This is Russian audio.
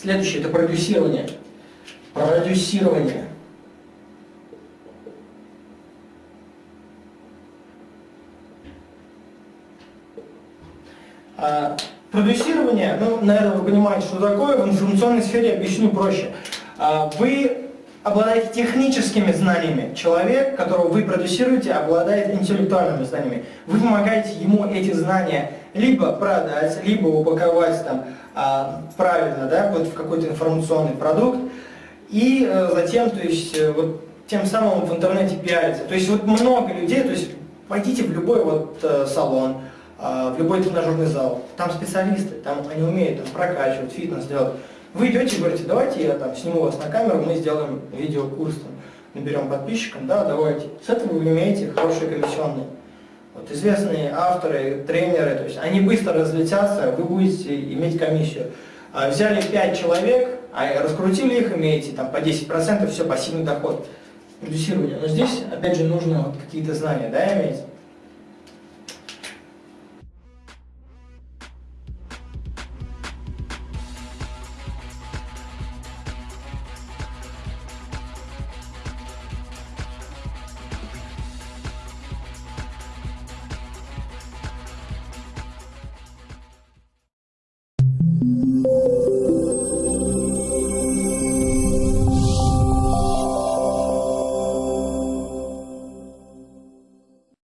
Следующее – это продюсирование. Продюсирование. А, продюсирование, ну, наверное, вы понимаете, что такое, в информационной сфере объясню проще. А, вы обладаете техническими знаниями. Человек, которого вы продюсируете, обладает интеллектуальными знаниями. Вы помогаете ему эти знания либо продать, либо упаковать там, а, правильно да, вот в какой-то информационный продукт, и а, затем, то есть, э, вот, тем самым в интернете пиариться. То есть вот много людей, то есть пойдите в любой вот э, салон, э, в любой тренажерный зал, там специалисты, там они умеют там, прокачивать, фитнес делать. Вы идете и говорите, давайте я там сниму вас на камеру, мы сделаем видеокурс, там, наберем подписчиков, да, давайте. С этого вы имеете хорошие комиссионные. Вот известные авторы, тренеры, то есть они быстро разлетятся, вы будете иметь комиссию. А взяли 5 человек, а раскрутили их, имеете там по 10%, все, пассивный доход. Продюсирование. Но здесь, опять же, нужно вот какие-то знания, да, иметь.